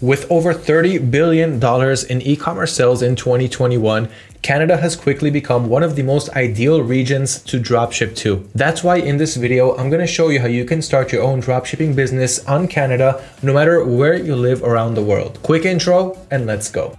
With over $30 billion in e-commerce sales in 2021, Canada has quickly become one of the most ideal regions to dropship to. That's why in this video, I'm going to show you how you can start your own dropshipping business on Canada, no matter where you live around the world. Quick intro and let's go.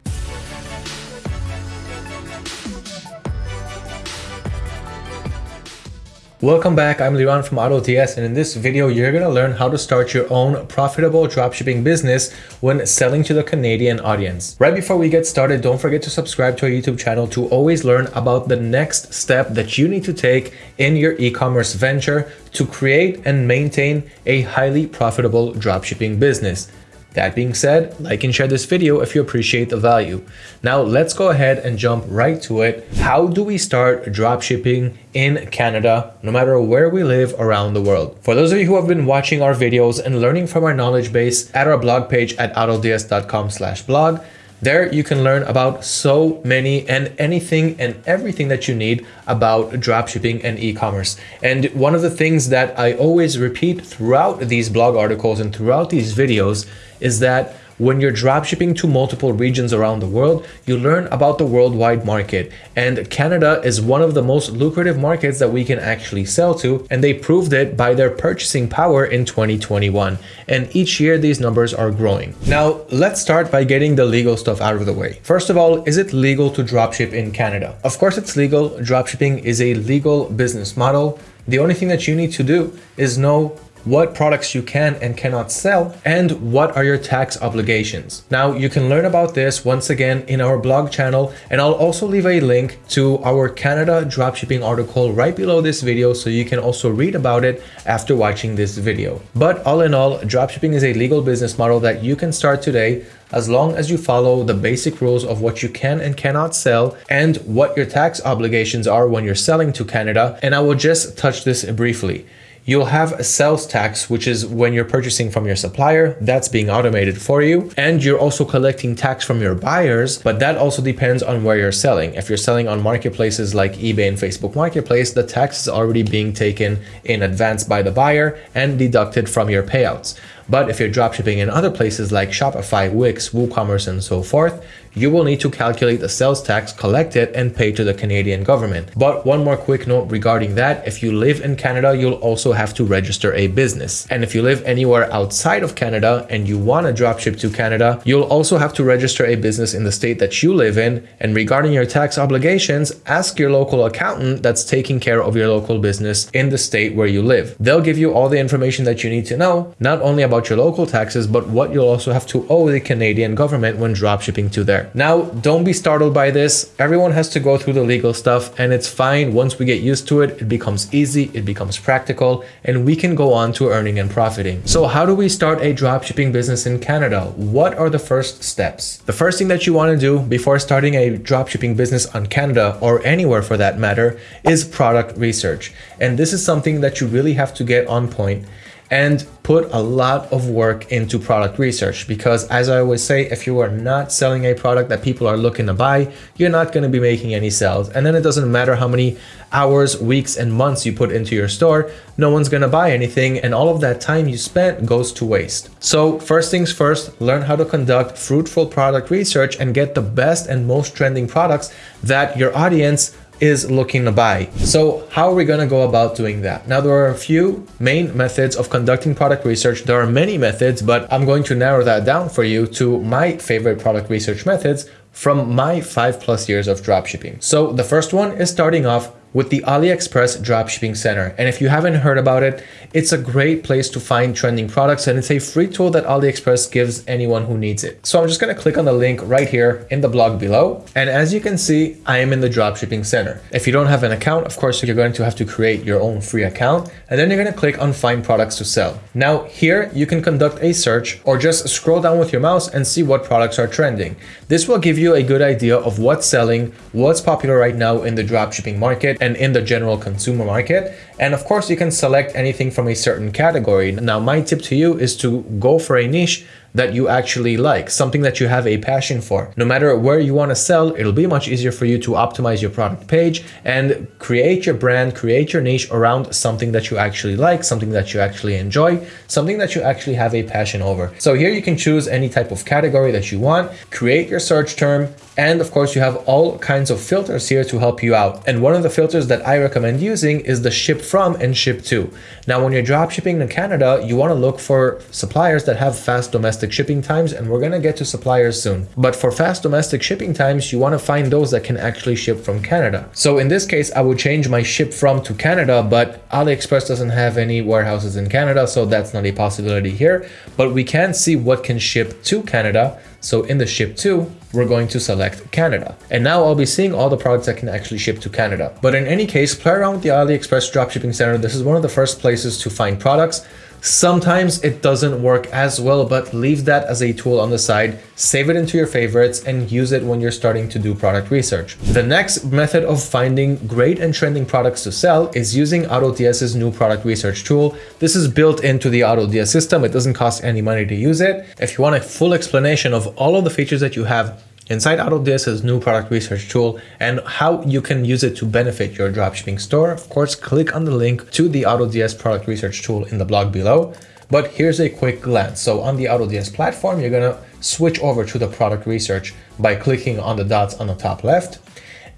Welcome back, I'm Liran from AutoDS and in this video you're going to learn how to start your own profitable dropshipping business when selling to the Canadian audience. Right before we get started, don't forget to subscribe to our YouTube channel to always learn about the next step that you need to take in your e-commerce venture to create and maintain a highly profitable dropshipping business. That being said, like and share this video if you appreciate the value. Now let's go ahead and jump right to it. How do we start dropshipping in Canada, no matter where we live around the world? For those of you who have been watching our videos and learning from our knowledge base at our blog page at autods.com slash blog, there you can learn about so many and anything and everything that you need about dropshipping and e-commerce. And one of the things that I always repeat throughout these blog articles and throughout these videos is that when you're dropshipping to multiple regions around the world, you learn about the worldwide market. And Canada is one of the most lucrative markets that we can actually sell to. And they proved it by their purchasing power in 2021. And each year these numbers are growing. Now, let's start by getting the legal stuff out of the way. First of all, is it legal to dropship in Canada? Of course it's legal. Dropshipping is a legal business model. The only thing that you need to do is know what products you can and cannot sell, and what are your tax obligations. Now, you can learn about this once again in our blog channel, and I'll also leave a link to our Canada dropshipping article right below this video so you can also read about it after watching this video. But all in all, dropshipping is a legal business model that you can start today as long as you follow the basic rules of what you can and cannot sell and what your tax obligations are when you're selling to Canada. And I will just touch this briefly. You'll have a sales tax, which is when you're purchasing from your supplier, that's being automated for you. And you're also collecting tax from your buyers, but that also depends on where you're selling. If you're selling on marketplaces like eBay and Facebook Marketplace, the tax is already being taken in advance by the buyer and deducted from your payouts. But if you're dropshipping in other places like Shopify, Wix, WooCommerce, and so forth, you will need to calculate the sales tax collected and paid to the Canadian government. But one more quick note regarding that, if you live in Canada, you'll also have to register a business. And if you live anywhere outside of Canada and you want to dropship to Canada, you'll also have to register a business in the state that you live in. And regarding your tax obligations, ask your local accountant that's taking care of your local business in the state where you live. They'll give you all the information that you need to know, not only about your local taxes, but what you'll also have to owe the Canadian government when dropshipping to there. Now, don't be startled by this. Everyone has to go through the legal stuff and it's fine. Once we get used to it, it becomes easy, it becomes practical, and we can go on to earning and profiting. So how do we start a dropshipping business in Canada? What are the first steps? The first thing that you want to do before starting a dropshipping business on Canada or anywhere for that matter is product research. And this is something that you really have to get on point and put a lot of work into product research because as I always say, if you are not selling a product that people are looking to buy, you're not going to be making any sales. And then it doesn't matter how many hours, weeks, and months you put into your store, no one's going to buy anything. And all of that time you spent goes to waste. So first things first, learn how to conduct fruitful product research and get the best and most trending products that your audience is looking to buy. So how are we going to go about doing that? Now, there are a few main methods of conducting product research. There are many methods, but I'm going to narrow that down for you to my favorite product research methods from my five plus years of dropshipping. So the first one is starting off with the AliExpress Dropshipping Center. And if you haven't heard about it, it's a great place to find trending products and it's a free tool that AliExpress gives anyone who needs it. So I'm just gonna click on the link right here in the blog below. And as you can see, I am in the Dropshipping Center. If you don't have an account, of course, you're going to have to create your own free account and then you're gonna click on find products to sell. Now here you can conduct a search or just scroll down with your mouse and see what products are trending. This will give you a good idea of what's selling, what's popular right now in the dropshipping market and in the general consumer market. And of course, you can select anything from a certain category. Now, my tip to you is to go for a niche that you actually like, something that you have a passion for. No matter where you want to sell, it'll be much easier for you to optimize your product page and create your brand, create your niche around something that you actually like, something that you actually enjoy, something that you actually have a passion over. So here you can choose any type of category that you want, create your search term, and of course you have all kinds of filters here to help you out. And one of the filters that I recommend using is the ship from and ship to. Now, when you're drop shipping to Canada, you want to look for suppliers that have fast domestic shipping times, and we're to get to suppliers soon. But for fast domestic shipping times, you want to find those that can actually ship from Canada. So in this case, I would change my ship from to Canada, but AliExpress doesn't have any warehouses in Canada, so that's not a possibility here. But we can see what can ship to Canada. So in the ship to, we're going to select Canada. And now I'll be seeing all the products that can actually ship to Canada. But in any case, play around with the AliExpress Dropshipping Center. This is one of the first places to find products. Sometimes it doesn't work as well, but leave that as a tool on the side, save it into your favorites and use it when you're starting to do product research. The next method of finding great and trending products to sell is using AutoDS's new product research tool. This is built into the AutoDS system. It doesn't cost any money to use it. If you want a full explanation of all of the features that you have Inside AutoDS's new product research tool and how you can use it to benefit your dropshipping store, of course, click on the link to the AutoDS product research tool in the blog below. But here's a quick glance. So on the AutoDS platform, you're gonna switch over to the product research by clicking on the dots on the top left.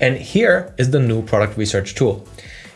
And here is the new product research tool.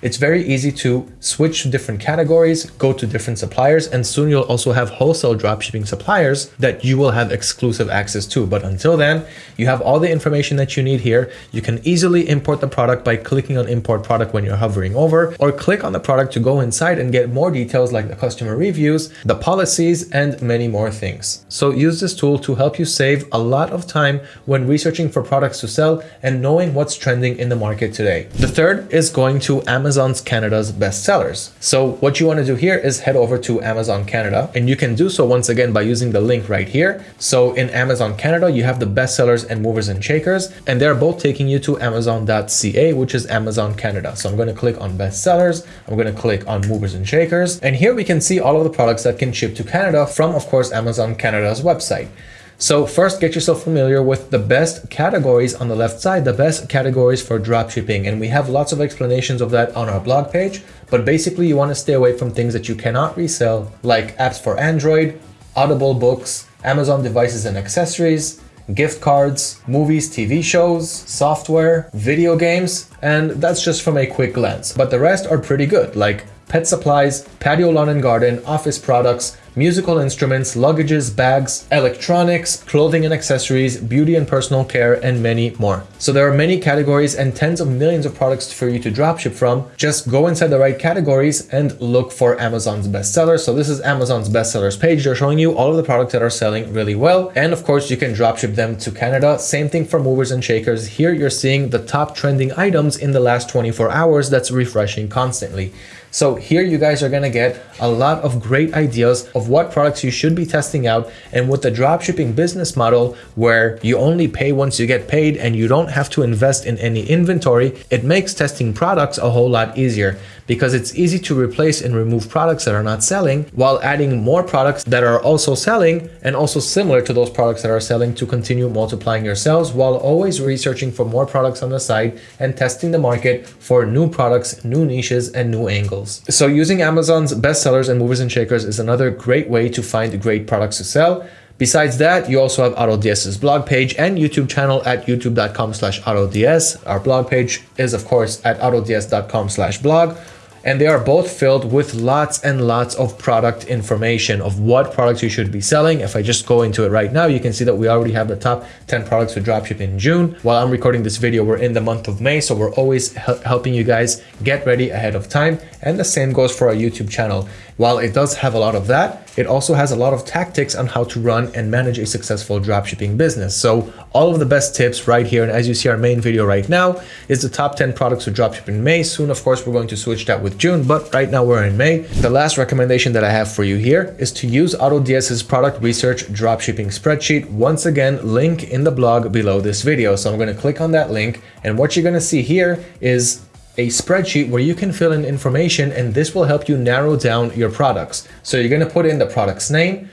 It's very easy to switch to different categories, go to different suppliers, and soon you'll also have wholesale dropshipping suppliers that you will have exclusive access to. But until then, you have all the information that you need here. You can easily import the product by clicking on import product when you're hovering over, or click on the product to go inside and get more details like the customer reviews, the policies, and many more things. So use this tool to help you save a lot of time when researching for products to sell and knowing what's trending in the market today. The third is going to Amazon Amazon's Canada's bestsellers. So what you want to do here is head over to Amazon Canada and you can do so once again by using the link right here. So in Amazon Canada, you have the bestsellers and movers and shakers, and they're both taking you to amazon.ca, which is Amazon Canada. So I'm going to click on bestsellers. I'm going to click on movers and shakers. And here we can see all of the products that can ship to Canada from, of course, Amazon Canada's website. So first get yourself familiar with the best categories on the left side, the best categories for dropshipping. And we have lots of explanations of that on our blog page, but basically you want to stay away from things that you cannot resell like apps for Android, Audible books, Amazon devices and accessories, gift cards, movies, TV shows, software, video games, and that's just from a quick glance. But the rest are pretty good, like pet supplies, patio lawn and garden, office products, musical instruments, luggages, bags, electronics, clothing and accessories, beauty and personal care, and many more. So there are many categories and tens of millions of products for you to dropship from. Just go inside the right categories and look for Amazon's bestsellers. So this is Amazon's bestsellers page. They're showing you all of the products that are selling really well. And of course, you can dropship them to Canada. Same thing for movers and shakers. Here you're seeing the top trending items in the last 24 hours that's refreshing constantly. So here you guys are gonna get a lot of great ideas of what products you should be testing out and with the dropshipping business model where you only pay once you get paid and you don't have to invest in any inventory, it makes testing products a whole lot easier because it's easy to replace and remove products that are not selling while adding more products that are also selling and also similar to those products that are selling to continue multiplying your sales while always researching for more products on the side and testing the market for new products, new niches, and new angles. So using Amazon's bestsellers and movers and shakers is another great way to find great products to sell. Besides that, you also have AutoDS's blog page and YouTube channel at youtube.com slash AutoDS. Our blog page is, of course, at autods.com slash blog and they are both filled with lots and lots of product information of what products you should be selling. If I just go into it right now, you can see that we already have the top 10 products to dropship in June. While I'm recording this video, we're in the month of May, so we're always helping you guys get ready ahead of time. And the same goes for our YouTube channel. While it does have a lot of that, it also has a lot of tactics on how to run and manage a successful dropshipping business. So all of the best tips right here. And as you see our main video right now is the top 10 products to dropship in May. Soon, of course, we're going to switch that with June, but right now we're in May. The last recommendation that I have for you here is to use AutoDS's product research dropshipping spreadsheet. Once again, link in the blog below this video. So I'm going to click on that link and what you're going to see here is a spreadsheet where you can fill in information and this will help you narrow down your products. So you're going to put in the product's name,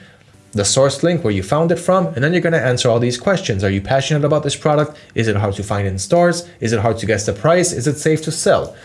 the source link where you found it from, and then you're going to answer all these questions. Are you passionate about this product? Is it hard to find in stores? Is it hard to guess the price? Is it safe to sell?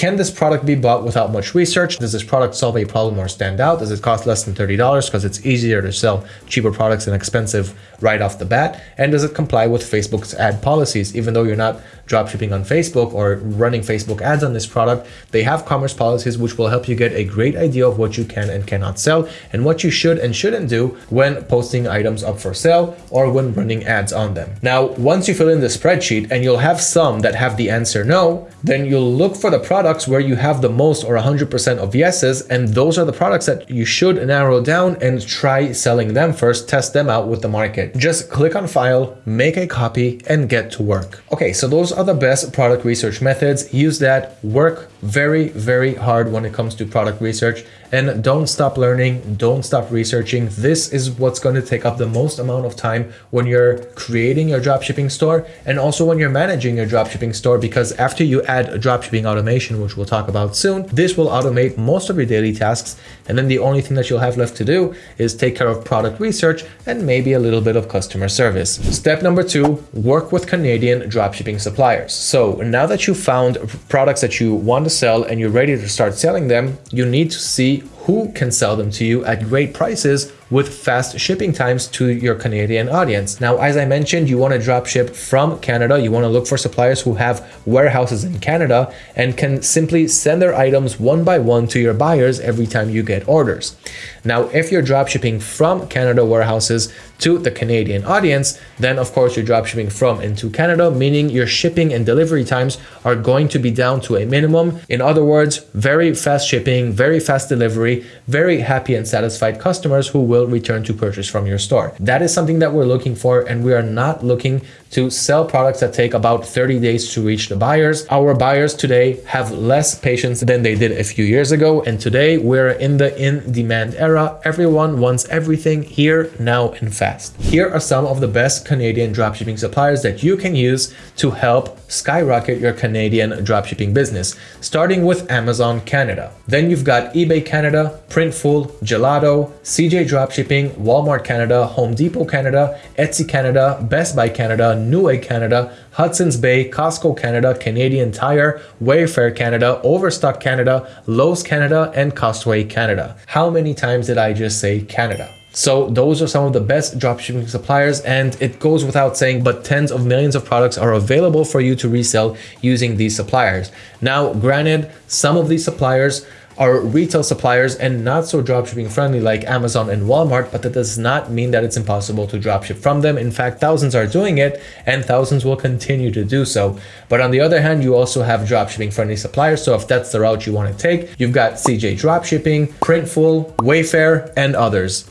Can this product be bought without much research? Does this product solve a problem or stand out? Does it cost less than $30 because it's easier to sell cheaper products than expensive right off the bat? And does it comply with Facebook's ad policies? Even though you're not dropshipping on Facebook or running Facebook ads on this product, they have commerce policies which will help you get a great idea of what you can and cannot sell and what you should and shouldn't do when posting items up for sale or when running ads on them. Now, once you fill in the spreadsheet and you'll have some that have the answer no, then you'll look for the products where you have the most or 100% of yeses. And those are the products that you should narrow down and try selling them first, test them out with the market. Just click on file, make a copy and get to work. Okay, so those are the best product research methods. Use that, work very, very hard when it comes to product research and don't stop learning, don't stop researching. This is what's going to take up the most amount of time when you're creating your dropshipping store and also when you're managing your dropshipping store because after you add dropshipping automation, which we'll talk about soon, this will automate most of your daily tasks. And then the only thing that you'll have left to do is take care of product research and maybe a little bit of customer service. Step number two, work with Canadian dropshipping suppliers. So now that you found products that you want to sell and you're ready to start selling them, you need to see the who can sell them to you at great prices with fast shipping times to your Canadian audience. Now, as I mentioned, you want to drop ship from Canada. You want to look for suppliers who have warehouses in Canada and can simply send their items one by one to your buyers every time you get orders. Now, if you're drop shipping from Canada warehouses to the Canadian audience, then of course you're drop shipping from into Canada, meaning your shipping and delivery times are going to be down to a minimum. In other words, very fast shipping, very fast delivery, very happy and satisfied customers who will will return to purchase from your store. That is something that we're looking for and we are not looking to sell products that take about 30 days to reach the buyers. Our buyers today have less patience than they did a few years ago. And today we're in the in-demand era. Everyone wants everything here, now, and fast. Here are some of the best Canadian dropshipping suppliers that you can use to help skyrocket your Canadian dropshipping business, starting with Amazon Canada. Then you've got eBay Canada, Printful, Gelato, CJ Dropshipping, Walmart Canada, Home Depot Canada, Etsy Canada, Best Buy Canada, Newegg Canada, Hudson's Bay, Costco Canada, Canadian Tire, Wayfair Canada, Overstock Canada, Lowe's Canada, and Costway Canada. How many times did I just say Canada? So those are some of the best dropshipping suppliers and it goes without saying, but tens of millions of products are available for you to resell using these suppliers. Now, granted, some of these suppliers are retail suppliers and not so dropshipping friendly like Amazon and Walmart, but that does not mean that it's impossible to dropship from them. In fact, thousands are doing it and thousands will continue to do so. But on the other hand, you also have dropshipping friendly suppliers. So if that's the route you want to take, you've got CJ Dropshipping, Printful, Wayfair, and others.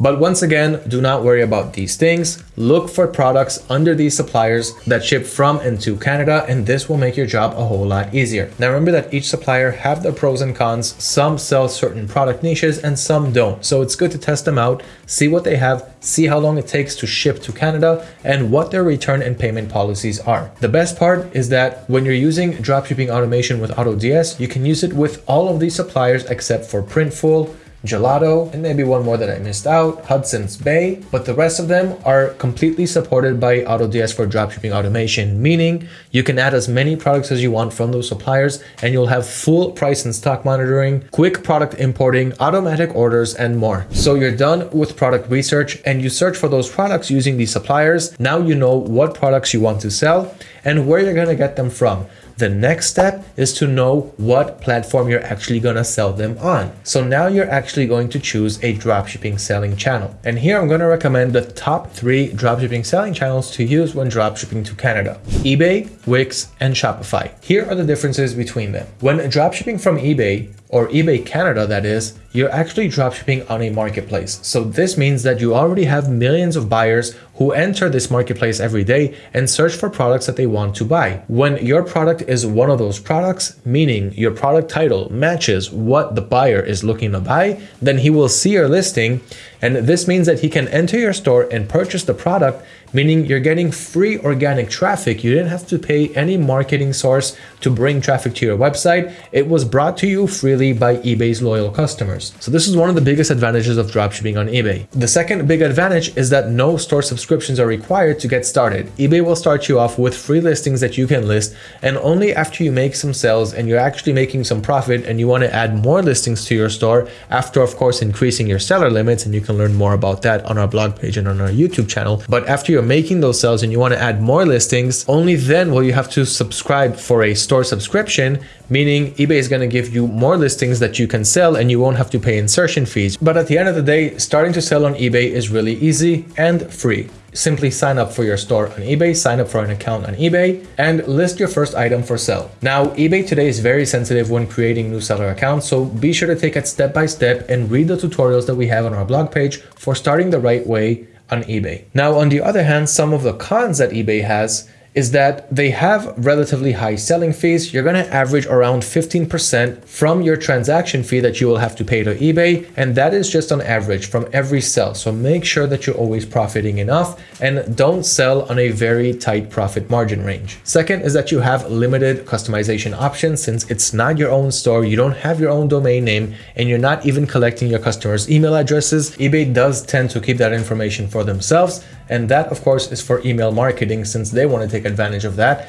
But once again, do not worry about these things. Look for products under these suppliers that ship from and to Canada, and this will make your job a whole lot easier. Now remember that each supplier have their pros and cons. Some sell certain product niches and some don't. So it's good to test them out, see what they have, see how long it takes to ship to Canada, and what their return and payment policies are. The best part is that when you're using dropshipping automation with AutoDS, you can use it with all of these suppliers except for Printful, Gelato, and maybe one more that I missed out, Hudson's Bay, but the rest of them are completely supported by AutoDS for dropshipping automation, meaning you can add as many products as you want from those suppliers and you'll have full price and stock monitoring, quick product importing, automatic orders, and more. So you're done with product research and you search for those products using these suppliers. Now you know what products you want to sell and where you're gonna get them from. The next step is to know what platform you're actually going to sell them on. So now you're actually going to choose a dropshipping selling channel. And here I'm going to recommend the top three dropshipping selling channels to use when dropshipping to Canada. eBay, Wix, and Shopify. Here are the differences between them. When dropshipping from eBay, or eBay Canada that is, you're actually dropshipping on a marketplace. So this means that you already have millions of buyers who enter this marketplace every day and search for products that they want to buy. When your product is one of those products, meaning your product title matches what the buyer is looking to buy, then he will see your listing And this means that he can enter your store and purchase the product meaning you're getting free organic traffic. You didn't have to pay any marketing source to bring traffic to your website. It was brought to you freely by eBay's loyal customers. So this is one of the biggest advantages of dropshipping on eBay. The second big advantage is that no store subscriptions are required to get started. eBay will start you off with free listings that you can list and only after you make some sales and you're actually making some profit and you want to add more listings to your store after of course increasing your seller limits and you can learn more about that on our blog page and on our YouTube channel. But after you you're making those sales and you want to add more listings, only then will you have to subscribe for a store subscription, meaning eBay is going to give you more listings that you can sell and you won't have to pay insertion fees. But at the end of the day, starting to sell on eBay is really easy and free. Simply sign up for your store on eBay, sign up for an account on eBay, and list your first item for sale. Now, eBay today is very sensitive when creating new seller accounts, so be sure to take it step by step and read the tutorials that we have on our blog page for starting the right way on eBay. Now, on the other hand, some of the cons that eBay has is that they have relatively high selling fees. You're going to average around 15% from your transaction fee that you will have to pay to eBay. And that is just on average from every sell. So make sure that you're always profiting enough and don't sell on a very tight profit margin range. Second is that you have limited customization options since it's not your own store. You don't have your own domain name and you're not even collecting your customers' email addresses. eBay does tend to keep that information for themselves. And that, of course, is for email marketing since they want to take advantage of that.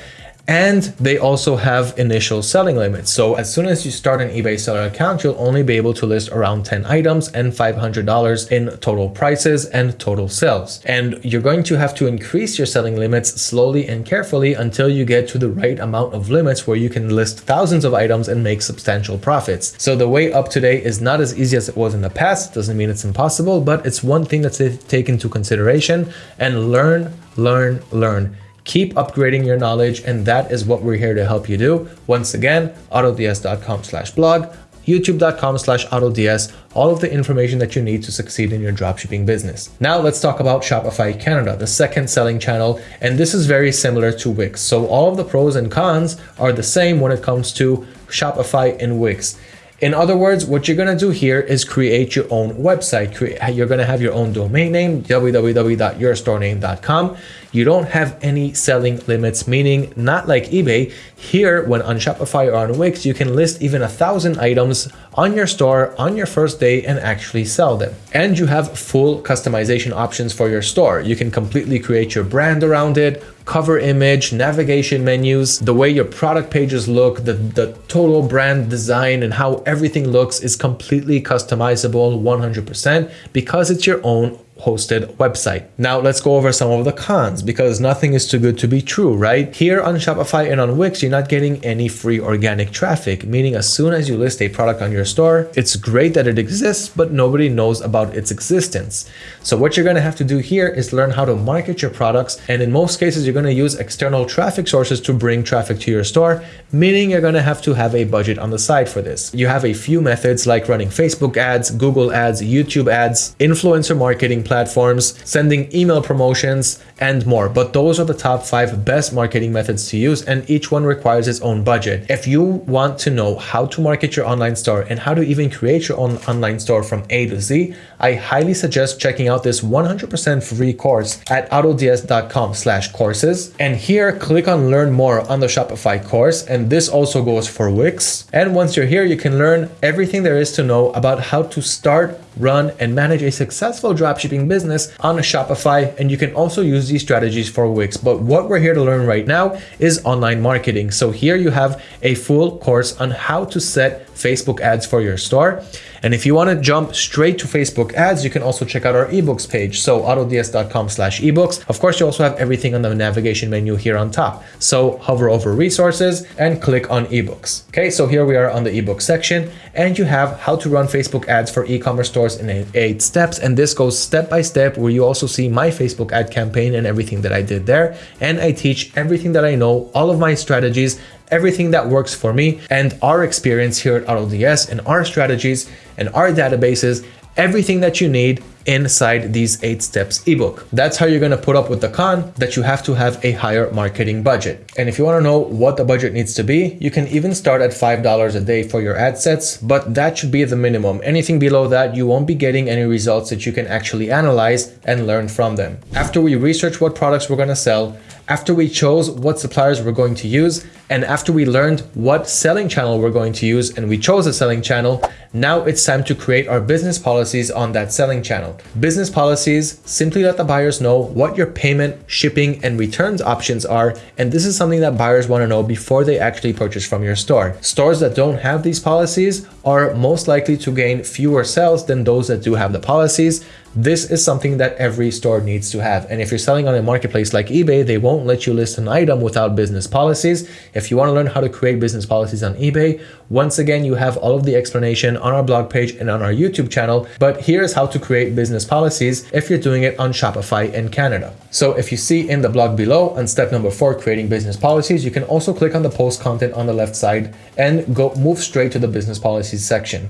And they also have initial selling limits. So as soon as you start an eBay seller account, you'll only be able to list around 10 items and $500 in total prices and total sales. And you're going to have to increase your selling limits slowly and carefully until you get to the right amount of limits where you can list thousands of items and make substantial profits. So the way up today is not as easy as it was in the past. Doesn't mean it's impossible, but it's one thing that's taken into consideration and learn, learn, learn keep upgrading your knowledge and that is what we're here to help you do once again autods.com slash blog youtube.com slash autods all of the information that you need to succeed in your dropshipping business now let's talk about shopify canada the second selling channel and this is very similar to wix so all of the pros and cons are the same when it comes to shopify and wix in other words, what you're going to do here is create your own website. You're going to have your own domain name, www.yourstorename.com. You don't have any selling limits, meaning not like eBay. Here, when on Shopify or on Wix, you can list even a thousand items on your store on your first day and actually sell them. And you have full customization options for your store. You can completely create your brand around it, cover image, navigation menus, the way your product pages look, the, the total brand design and how everything looks is completely customizable 100% because it's your own hosted website. Now let's go over some of the cons because nothing is too good to be true, right? Here on Shopify and on Wix, you're not getting any free organic traffic, meaning as soon as you list a product on your store, it's great that it exists, but nobody knows about its existence. So what you're gonna have to do here is learn how to market your products. And in most cases, you're gonna use external traffic sources to bring traffic to your store, meaning you're gonna have to have a budget on the side for this. You have a few methods like running Facebook ads, Google ads, YouTube ads, influencer marketing platforms, sending email promotions, and more. But those are the top five best marketing methods to use, and each one requires its own budget. If you want to know how to market your online store and how to even create your own online store from A to Z, I highly suggest checking out this 100% free course at autods.com slash courses. And here, click on learn more on the Shopify course. And this also goes for Wix. And once you're here, you can learn everything there is to know about how to start run, and manage a successful dropshipping business on Shopify. And you can also use these strategies for Wix. But what we're here to learn right now is online marketing. So here you have a full course on how to set Facebook ads for your store. And if you want to jump straight to Facebook ads, you can also check out our ebooks page. So autods.com slash ebooks. Of course, you also have everything on the navigation menu here on top. So hover over resources and click on ebooks. Okay, so here we are on the ebook section and you have how to run Facebook ads for e-commerce stores in eight steps. And this goes step by step where you also see my Facebook ad campaign and everything that I did there. And I teach everything that I know, all of my strategies everything that works for me and our experience here at AutoDS and our strategies and our databases, everything that you need inside these eight steps ebook. That's how you're going to put up with the con that you have to have a higher marketing budget. And if you want to know what the budget needs to be, you can even start at $5 a day for your ad sets, but that should be the minimum. Anything below that, you won't be getting any results that you can actually analyze and learn from them. After we research what products we're going to sell, after we chose what suppliers we're going to use, and after we learned what selling channel we're going to use and we chose a selling channel, now it's time to create our business policies on that selling channel. Business policies simply let the buyers know what your payment, shipping, and returns options are. And this is something that buyers want to know before they actually purchase from your store. Stores that don't have these policies are most likely to gain fewer sales than those that do have the policies. This is something that every store needs to have. And if you're selling on a marketplace like eBay, they won't let you list an item without business policies. If you want to learn how to create business policies on eBay, once again, you have all of the explanation on our blog page and on our YouTube channel. But here's how to create business policies if you're doing it on Shopify in Canada. So if you see in the blog below on step number four, creating business policies, you can also click on the post content on the left side and go move straight to the business policies section.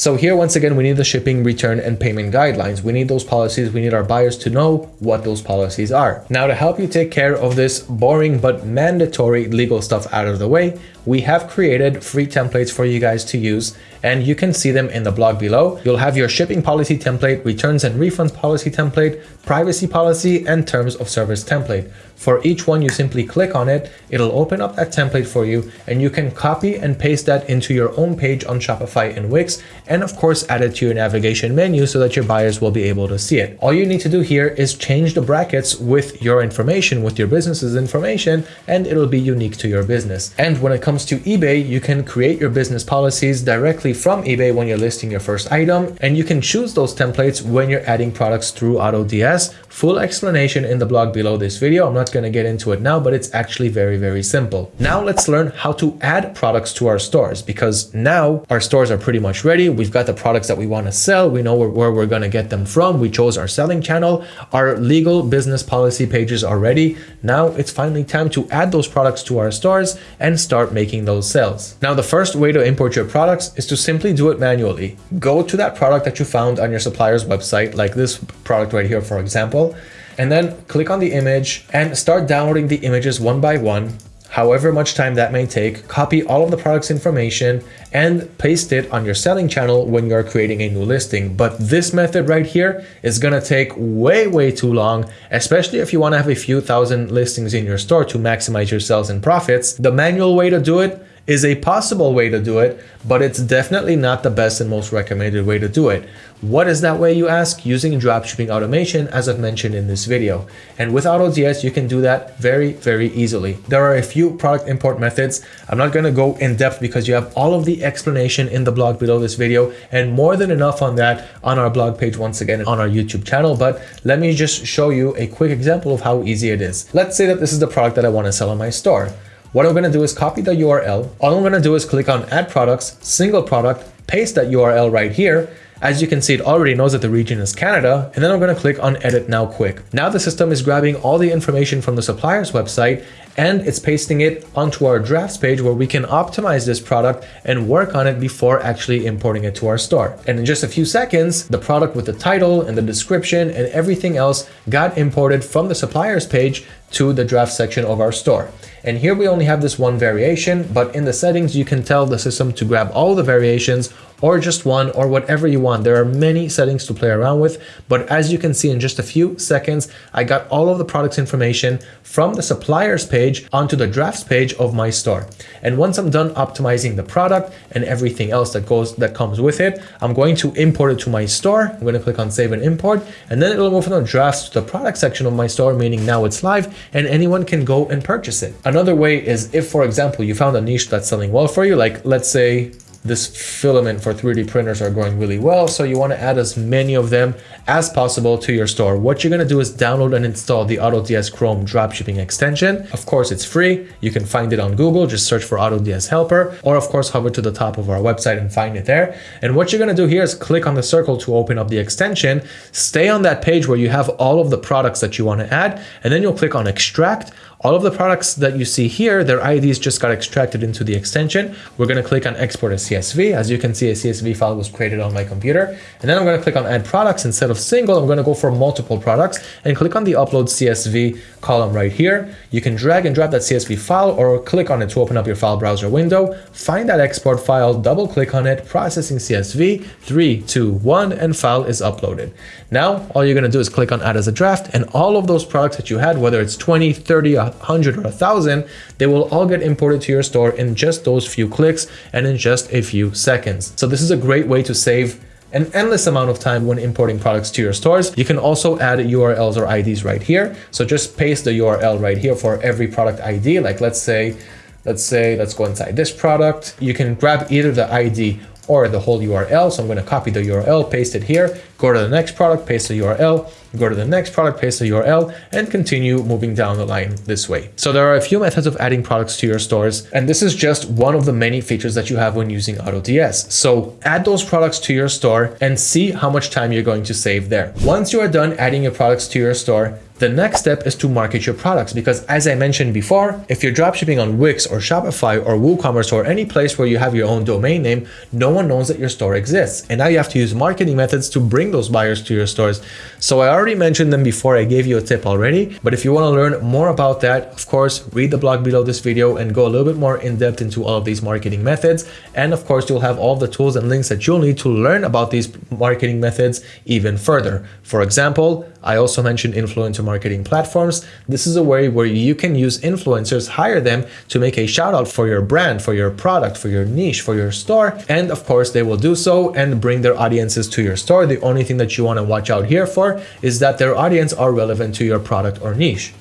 So here, once again, we need the shipping, return, and payment guidelines. We need those policies. We need our buyers to know what those policies are. Now, to help you take care of this boring but mandatory legal stuff out of the way, we have created free templates for you guys to use and you can see them in the blog below. You'll have your shipping policy template, returns and refunds policy template, privacy policy, and terms of service template. For each one, you simply click on it, it'll open up that template for you, and you can copy and paste that into your own page on Shopify and Wix, and of course, add it to your navigation menu so that your buyers will be able to see it. All you need to do here is change the brackets with your information, with your business's information, and it'll be unique to your business. And when it comes to eBay, you can create your business policies directly directly from eBay when you're listing your first item, and you can choose those templates when you're adding products through AutoDS. Full explanation in the blog below this video. I'm not going to get into it now, but it's actually very, very simple. Now let's learn how to add products to our stores because now our stores are pretty much ready. We've got the products that we want to sell. We know where, where we're going to get them from. We chose our selling channel. Our legal business policy pages are ready. Now it's finally time to add those products to our stores and start making those sales. Now, the first way to import your products is to simply do it manually. Go to that product that you found on your supplier's website, like this product right here, for example, and then click on the image and start downloading the images one by one however much time that may take, copy all of the product's information and paste it on your selling channel when you're creating a new listing. But this method right here is gonna take way, way too long, especially if you wanna have a few thousand listings in your store to maximize your sales and profits. The manual way to do it is a possible way to do it, but it's definitely not the best and most recommended way to do it. What is that way you ask? Using dropshipping automation as I've mentioned in this video. And with AutoDS, you can do that very, very easily. There are a few product import methods. I'm not gonna go in depth because you have all of the explanation in the blog below this video and more than enough on that on our blog page once again on our YouTube channel. But let me just show you a quick example of how easy it is. Let's say that this is the product that I wanna sell on my store. What I'm gonna do is copy the URL. All I'm gonna do is click on add products, single product, paste that URL right here. As you can see, it already knows that the region is Canada, and then I'm gonna click on edit now quick. Now the system is grabbing all the information from the supplier's website and it's pasting it onto our drafts page where we can optimize this product and work on it before actually importing it to our store. And in just a few seconds, the product with the title and the description and everything else got imported from the supplier's page to the draft section of our store. And here we only have this one variation, but in the settings, you can tell the system to grab all the variations or just one or whatever you want. There are many settings to play around with, but as you can see in just a few seconds, I got all of the products information from the suppliers page onto the drafts page of my store. And once I'm done optimizing the product and everything else that goes that comes with it, I'm going to import it to my store. I'm going to click on save and import, and then it'll move from the drafts to the product section of my store, meaning now it's live and anyone can go and purchase it. Another way is if, for example, you found a niche that's selling well for you, like let's say this filament for 3D printers are going really well. So you want to add as many of them as possible to your store. What you're going to do is download and install the AutoDS Chrome dropshipping extension. Of course, it's free. You can find it on Google. Just search for AutoDS Helper or of course, hover to the top of our website and find it there. And what you're going to do here is click on the circle to open up the extension. Stay on that page where you have all of the products that you want to add. And then you'll click on extract all of the products that you see here, their IDs just got extracted into the extension. We're going to click on export as CSV. As you can see, a CSV file was created on my computer. And then I'm going to click on add products. Instead of single, I'm going to go for multiple products and click on the upload CSV column right here. You can drag and drop that CSV file or click on it to open up your file browser window. Find that export file, double click on it, processing CSV, three, two, one, and file is uploaded. Now, all you're going to do is click on add as a draft and all of those products that you had, whether it's 20, 30, 100, or a 1000, they will all get imported to your store in just those few clicks and in just a few seconds. So this is a great way to save an endless amount of time when importing products to your stores. You can also add URLs or IDs right here. So just paste the URL right here for every product ID. Like let's say, let's say, let's go inside this product. You can grab either the ID or the whole URL. So I'm going to copy the URL, paste it here, go to the next product, paste the URL, go to the next product, paste the URL, and continue moving down the line this way. So there are a few methods of adding products to your stores, and this is just one of the many features that you have when using AutoDS. So add those products to your store and see how much time you're going to save there. Once you are done adding your products to your store, the next step is to market your products because as I mentioned before, if you're dropshipping on Wix or Shopify or WooCommerce or any place where you have your own domain name, no one knows that your store exists. And now you have to use marketing methods to bring those buyers to your stores. So I already mentioned them before, I gave you a tip already, but if you want to learn more about that, of course, read the blog below this video and go a little bit more in depth into all of these marketing methods. And of course, you'll have all the tools and links that you'll need to learn about these marketing methods even further. For example, I also mentioned influencer marketing platforms. This is a way where you can use influencers, hire them to make a shout out for your brand, for your product, for your niche, for your store. And of course, they will do so and bring their audiences to your store. The only thing that you want to watch out here for is that their audience are relevant to your product or niche.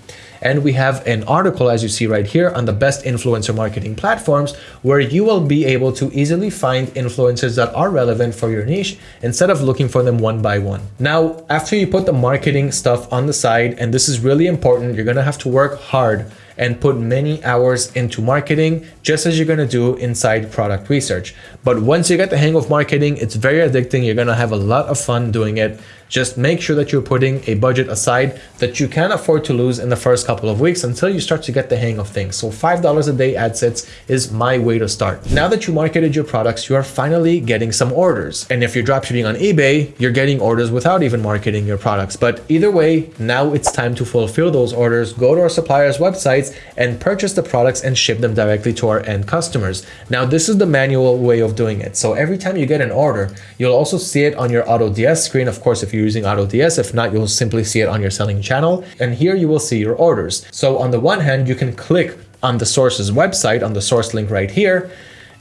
And we have an article, as you see right here, on the best influencer marketing platforms, where you will be able to easily find influencers that are relevant for your niche instead of looking for them one by one. Now, after you put the marketing stuff on the side, and this is really important, you're gonna have to work hard and put many hours into marketing, just as you're gonna do inside product research. But once you get the hang of marketing, it's very addicting. You're gonna have a lot of fun doing it. Just make sure that you're putting a budget aside that you can afford to lose in the first couple of weeks until you start to get the hang of things. So $5 a day ad sets is my way to start. Now that you marketed your products, you are finally getting some orders. And if you're dropshipping on eBay, you're getting orders without even marketing your products. But either way, now it's time to fulfill those orders. Go to our suppliers' websites and purchase the products and ship them directly to our end customers. Now, this is the manual way of doing it. So every time you get an order, you'll also see it on your AutoDS screen. Of course, if you using AutoDS. If not, you'll simply see it on your selling channel. And here you will see your orders. So on the one hand, you can click on the source's website, on the source link right here,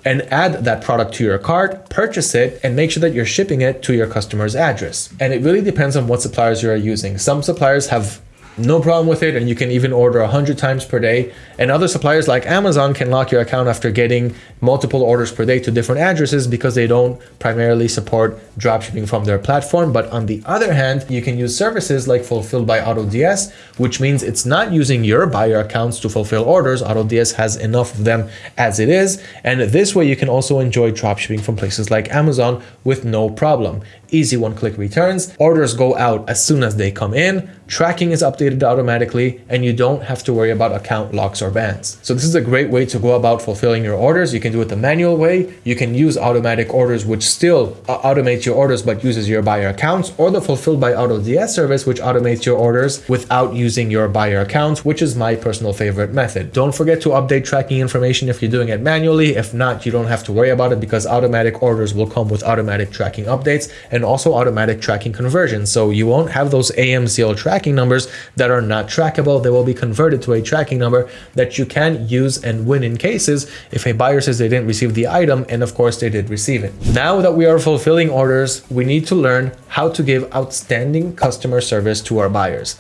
and add that product to your cart, purchase it, and make sure that you're shipping it to your customer's address. And it really depends on what suppliers you are using. Some suppliers have no problem with it and you can even order 100 times per day. And other suppliers like Amazon can lock your account after getting multiple orders per day to different addresses because they don't primarily support dropshipping from their platform. But on the other hand you can use services like fulfilled by AutoDS which means it's not using your buyer accounts to fulfill orders. AutoDS has enough of them as it is. And this way you can also enjoy dropshipping from places like Amazon with no problem. Easy one-click returns. Orders go out as soon as they come in. Tracking is updated automatically, and you don't have to worry about account locks or bans. So this is a great way to go about fulfilling your orders. You can do it the manual way. You can use automatic orders, which still uh, automates your orders, but uses your buyer accounts, or the fulfilled by AutoDS service, which automates your orders without using your buyer accounts, which is my personal favorite method. Don't forget to update tracking information if you're doing it manually. If not, you don't have to worry about it because automatic orders will come with automatic tracking updates and also automatic tracking conversions. So you won't have those tracking tracking numbers that are not trackable. They will be converted to a tracking number that you can use and win in cases if a buyer says they didn't receive the item and of course they did receive it. Now that we are fulfilling orders, we need to learn how to give outstanding customer service to our buyers.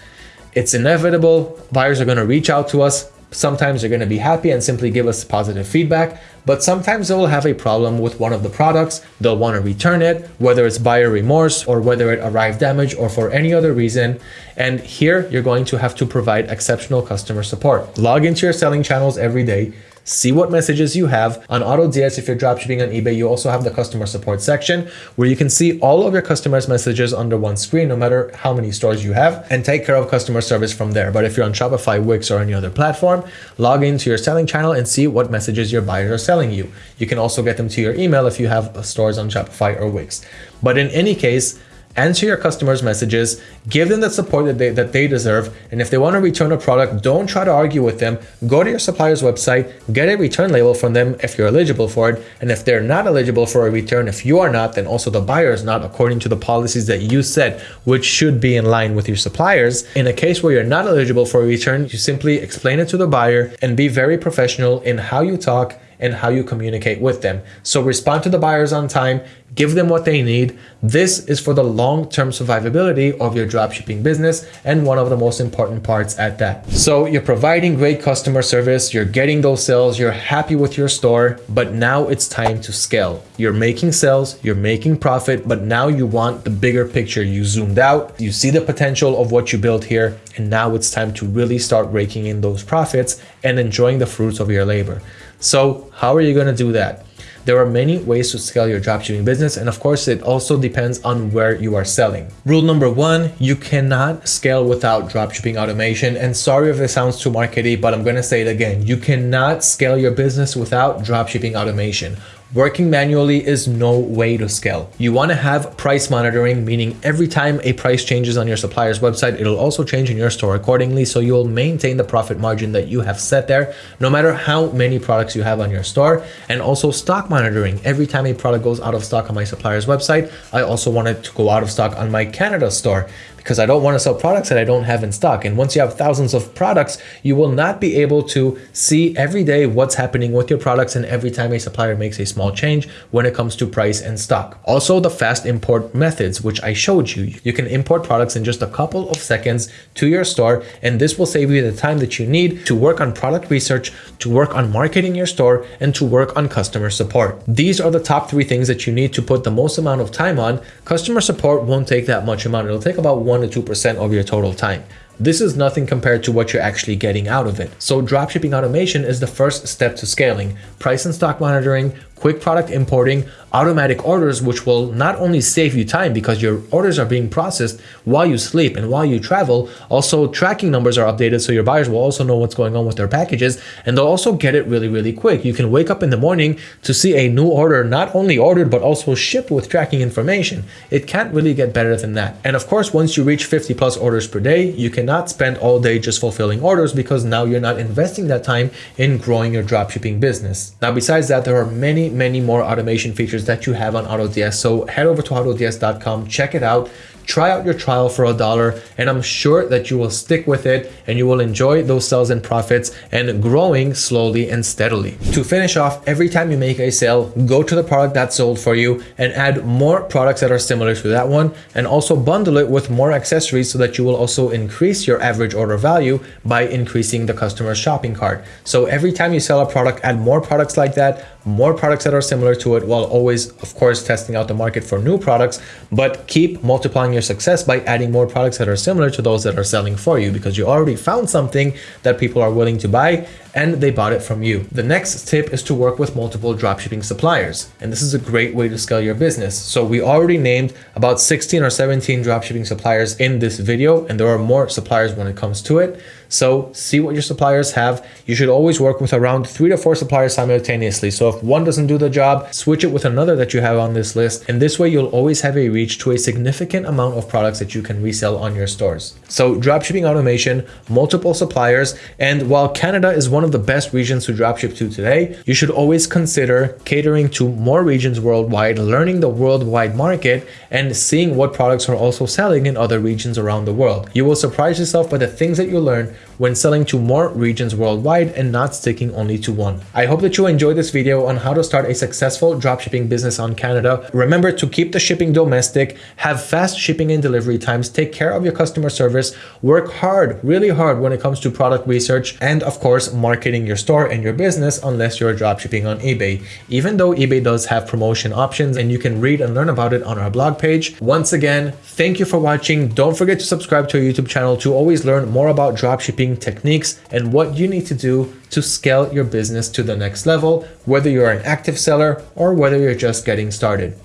It's inevitable. Buyers are going to reach out to us Sometimes they're going to be happy and simply give us positive feedback, but sometimes they will have a problem with one of the products. They'll want to return it, whether it's buyer remorse or whether it arrived damaged or for any other reason. And here you're going to have to provide exceptional customer support. Log into your selling channels every day, see what messages you have. On AutoDS, if you're dropshipping on eBay, you also have the customer support section where you can see all of your customers' messages under one screen, no matter how many stores you have, and take care of customer service from there. But if you're on Shopify, Wix, or any other platform, log into your selling channel and see what messages your buyers are selling you. You can also get them to your email if you have stores on Shopify or Wix. But in any case, answer your customers' messages, give them the support that they, that they deserve. And if they want to return a product, don't try to argue with them. Go to your supplier's website, get a return label from them if you're eligible for it. And if they're not eligible for a return, if you are not, then also the buyer is not according to the policies that you set, which should be in line with your suppliers. In a case where you're not eligible for a return, you simply explain it to the buyer and be very professional in how you talk and how you communicate with them. So respond to the buyers on time, give them what they need. This is for the long-term survivability of your dropshipping business and one of the most important parts at that. So you're providing great customer service, you're getting those sales, you're happy with your store, but now it's time to scale. You're making sales, you're making profit, but now you want the bigger picture. You zoomed out, you see the potential of what you built here, and now it's time to really start raking in those profits and enjoying the fruits of your labor. So how are you going to do that? There are many ways to scale your dropshipping business and of course it also depends on where you are selling. Rule number one, you cannot scale without dropshipping automation and sorry if it sounds too markety but I'm going to say it again. You cannot scale your business without dropshipping automation. Working manually is no way to scale. You want to have price monitoring, meaning every time a price changes on your supplier's website, it'll also change in your store accordingly. So you'll maintain the profit margin that you have set there, no matter how many products you have on your store. And also stock monitoring. Every time a product goes out of stock on my supplier's website, I also want it to go out of stock on my Canada store because I don't want to sell products that I don't have in stock. And once you have thousands of products, you will not be able to see every day what's happening with your products and every time a supplier makes a small change when it comes to price and stock. Also the fast import methods, which I showed you. You can import products in just a couple of seconds to your store and this will save you the time that you need to work on product research, to work on marketing your store, and to work on customer support. These are the top three things that you need to put the most amount of time on. Customer support won't take that much amount. It'll take about 1 to 2% of your total time. This is nothing compared to what you're actually getting out of it. So dropshipping automation is the first step to scaling. Price and stock monitoring, quick product importing, automatic orders, which will not only save you time because your orders are being processed while you sleep and while you travel, also tracking numbers are updated so your buyers will also know what's going on with their packages and they'll also get it really, really quick. You can wake up in the morning to see a new order not only ordered but also shipped with tracking information. It can't really get better than that. And of course, once you reach 50 plus orders per day, you cannot spend all day just fulfilling orders because now you're not investing that time in growing your dropshipping business. Now, besides that, there are many many, more automation features that you have on AutoDS. So head over to autods.com, check it out, try out your trial for a dollar and I'm sure that you will stick with it and you will enjoy those sales and profits and growing slowly and steadily. To finish off, every time you make a sale, go to the product that sold for you and add more products that are similar to that one and also bundle it with more accessories so that you will also increase your average order value by increasing the customer's shopping cart. So every time you sell a product, add more products like that, more products that are similar to it while always, of course, testing out the market for new products, but keep multiplying your success by adding more products that are similar to those that are selling for you because you already found something that people are willing to buy and they bought it from you. The next tip is to work with multiple dropshipping suppliers. And this is a great way to scale your business. So we already named about 16 or 17 dropshipping suppliers in this video, and there are more suppliers when it comes to it. So see what your suppliers have. You should always work with around three to four suppliers simultaneously. So if one doesn't do the job, switch it with another that you have on this list. And this way you'll always have a reach to a significant amount of products that you can resell on your stores. So dropshipping automation, multiple suppliers, and while Canada is one of the best regions to dropship to today, you should always consider catering to more regions worldwide, learning the worldwide market, and seeing what products are also selling in other regions around the world. You will surprise yourself by the things that you learn when selling to more regions worldwide and not sticking only to one. I hope that you enjoyed this video on how to start a successful dropshipping business on Canada. Remember to keep the shipping domestic, have fast shipping and delivery times, take care of your customer service, work hard, really hard when it comes to product research, and of course, marketing your store and your business unless you're dropshipping on eBay. Even though eBay does have promotion options and you can read and learn about it on our blog page. Once again, thank you for watching. Don't forget to subscribe to our YouTube channel to always learn more about dropshipping techniques and what you need to do to scale your business to the next level, whether you're an active seller or whether you're just getting started.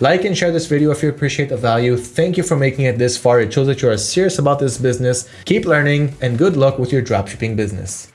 Like and share this video if you appreciate the value. Thank you for making it this far. It shows that you are serious about this business. Keep learning and good luck with your dropshipping business.